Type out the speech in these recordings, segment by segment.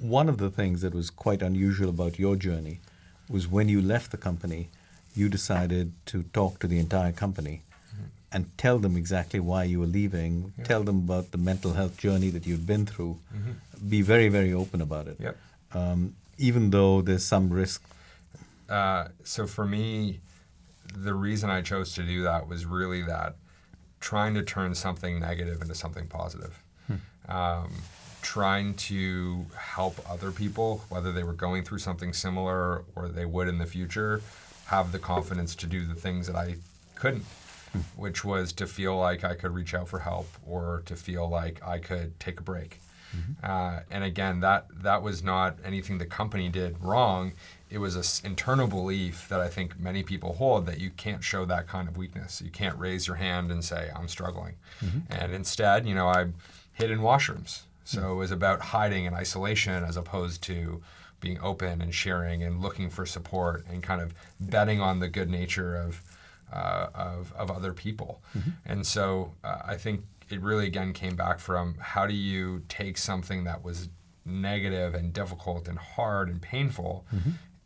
one of the things that was quite unusual about your journey was when you left the company, you decided to talk to the entire company and tell them exactly why you were leaving, Yeah. tell them about the mental health journey that you'd been through, Mhm. be very, very open about it. Yep. Um, even though there's some risk. Uh, so for me, the reason I chose to do that was really that trying to turn something negative into something positive. Um, trying to help other people, whether they were going through something similar or they would in the future, have the confidence to do the things that I couldn't, hmm. which was to feel like I could reach out for help or to feel like I could take a break. Mm-hmm. Uh, and again, that that was not anything the company did wrong. It was an internal belief that I think many people hold that you can't show that kind of weakness. You can't raise your hand and say I'm struggling. Mm-hmm. And instead, you know, I hid in washrooms. So it was about hiding in isolation as opposed to being open and sharing and looking for support and kind of betting on the good nature of uh, of, of other people. And so uh, I think it really again came back from how do you take something that was negative and difficult and hard and painful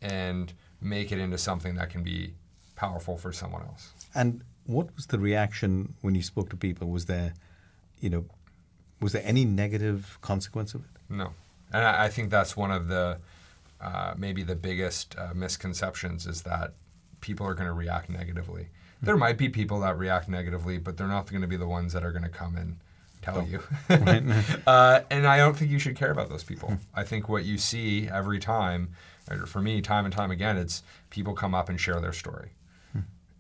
and make it into something that can be powerful for someone else. And what was the reaction when you spoke to people? Was there, you know, was there any negative consequence of it? No, and I, I think that's one of the uh, maybe the biggest uh, misconceptions is that people are going to react negatively. There might be people that react negatively, but they're not going to be the ones that are going to come and tell Oh. you. uh, and I don't think you should care about those people. I think what you see every time, for me, time and time again, it's people come up and share their story.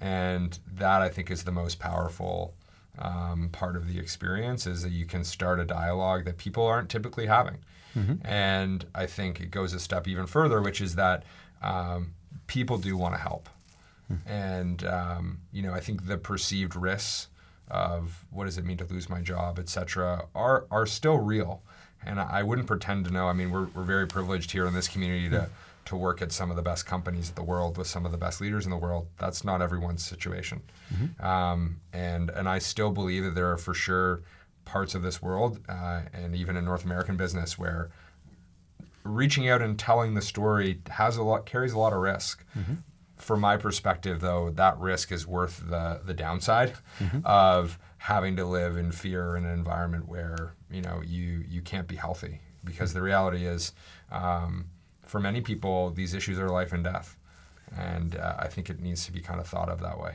And that I think is the most powerful um, part of the experience is that you can start a dialogue that people aren't typically having. And I think it goes a step even further, which is that um, people do want to help. And um, you know, I think the perceived risks of what does it mean to lose my job, et cetera, are are still real. And I wouldn't pretend to know. I mean, we're, we're very privileged here in this community to to work at some of the best companies in the world with some of the best leaders in the world. That's not everyone's situation. Um, and and I still believe that there are for sure parts of this world, uh, and even in North American business, where reaching out and telling the story has a lot carries a lot of risk. From my perspective, though, that risk is worth the the downside of having to live in fear in an environment where you know you you can't be healthy. Because the reality is, um, for many people, these issues are life and death, and uh, I think it needs to be kind of thought of that way.